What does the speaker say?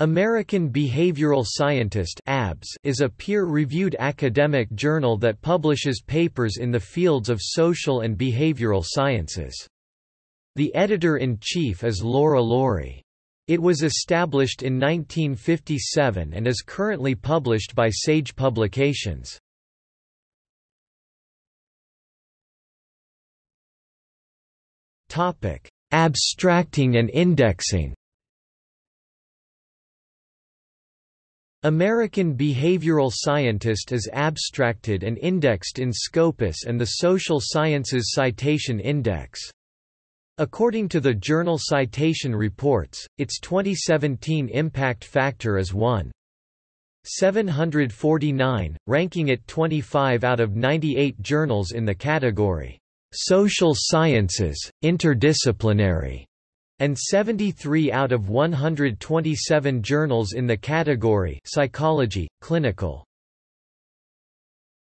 American Behavioral Scientist is a peer-reviewed academic journal that publishes papers in the fields of social and behavioral sciences. The editor-in-chief is Laura Laurie. It was established in 1957 and is currently published by Sage Publications. Abstracting and indexing American Behavioral Scientist is abstracted and indexed in Scopus and the Social Sciences Citation Index. According to the Journal Citation Reports, its 2017 impact factor is 1. 749, ranking it 25 out of 98 journals in the category, Social Sciences, Interdisciplinary and 73 out of 127 journals in the category Psychology, Clinical.